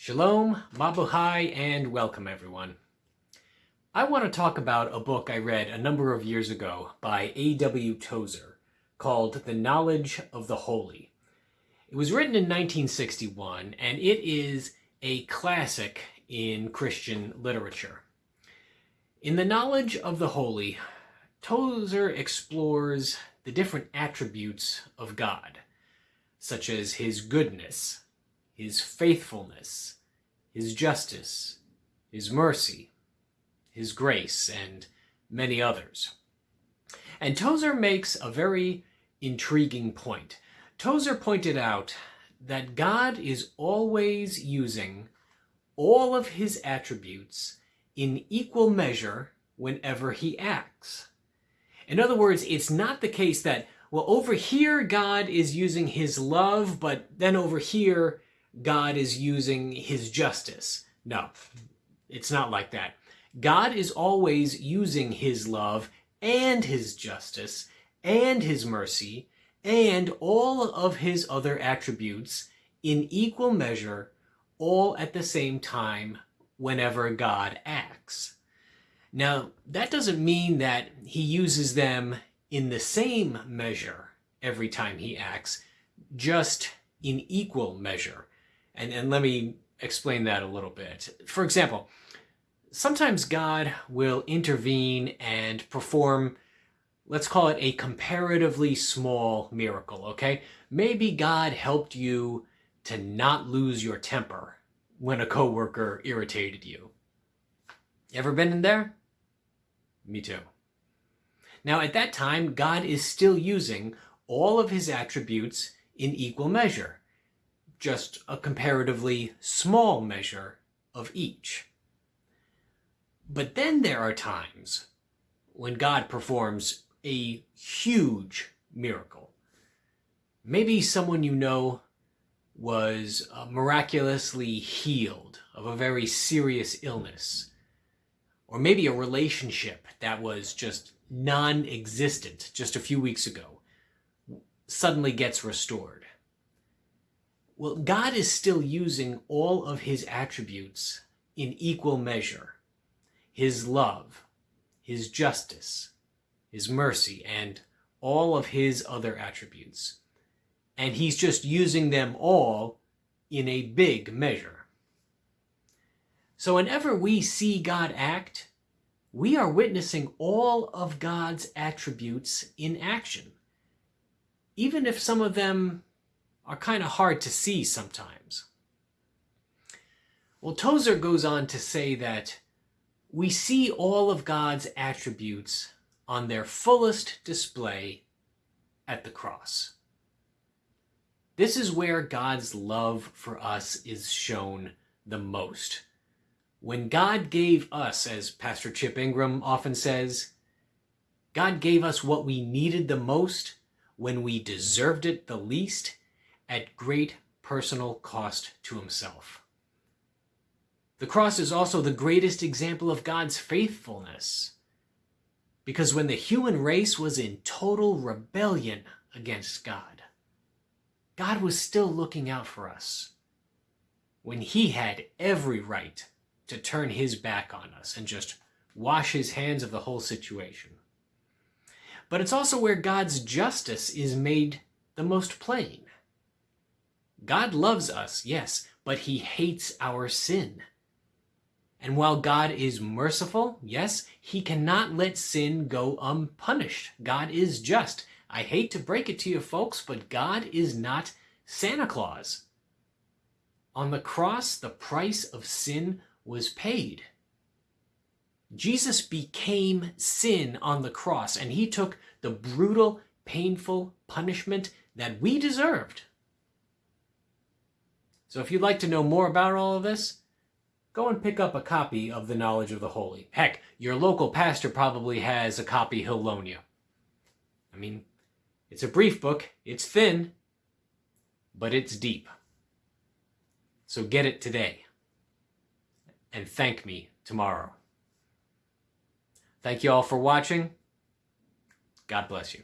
Shalom, Mabuhay, and welcome everyone. I want to talk about a book I read a number of years ago by A.W. Tozer called The Knowledge of the Holy. It was written in 1961 and it is a classic in Christian literature. In The Knowledge of the Holy, Tozer explores the different attributes of God, such as his goodness, his faithfulness, his justice, his mercy, his grace, and many others. And Tozer makes a very intriguing point. Tozer pointed out that God is always using all of his attributes in equal measure whenever he acts. In other words, it's not the case that, well, over here God is using his love, but then over here God is using his justice. No, it's not like that. God is always using his love and his justice and his mercy and all of his other attributes in equal measure all at the same time whenever God acts. Now, that doesn't mean that he uses them in the same measure every time he acts, just in equal measure. And, and let me explain that a little bit. For example, sometimes God will intervene and perform, let's call it a comparatively small miracle, okay? Maybe God helped you to not lose your temper when a coworker irritated you. Ever been in there? Me too. Now, at that time, God is still using all of his attributes in equal measure just a comparatively small measure of each. But then there are times when God performs a huge miracle. Maybe someone you know was uh, miraculously healed of a very serious illness. Or maybe a relationship that was just non-existent just a few weeks ago suddenly gets restored. Well, God is still using all of his attributes in equal measure. His love, his justice, his mercy, and all of his other attributes. And he's just using them all in a big measure. So whenever we see God act, we are witnessing all of God's attributes in action. Even if some of them are kind of hard to see sometimes. Well, Tozer goes on to say that we see all of God's attributes on their fullest display at the cross. This is where God's love for us is shown the most. When God gave us, as Pastor Chip Ingram often says, God gave us what we needed the most when we deserved it the least at great personal cost to himself. The cross is also the greatest example of God's faithfulness. Because when the human race was in total rebellion against God, God was still looking out for us. When he had every right to turn his back on us and just wash his hands of the whole situation. But it's also where God's justice is made the most plain. God loves us, yes, but he hates our sin. And while God is merciful, yes, he cannot let sin go unpunished. God is just. I hate to break it to you folks, but God is not Santa Claus. On the cross, the price of sin was paid. Jesus became sin on the cross, and he took the brutal, painful punishment that we deserved. So if you'd like to know more about all of this, go and pick up a copy of The Knowledge of the Holy. Heck, your local pastor probably has a copy he'll loan you. I mean, it's a brief book, it's thin, but it's deep. So get it today. And thank me tomorrow. Thank you all for watching. God bless you.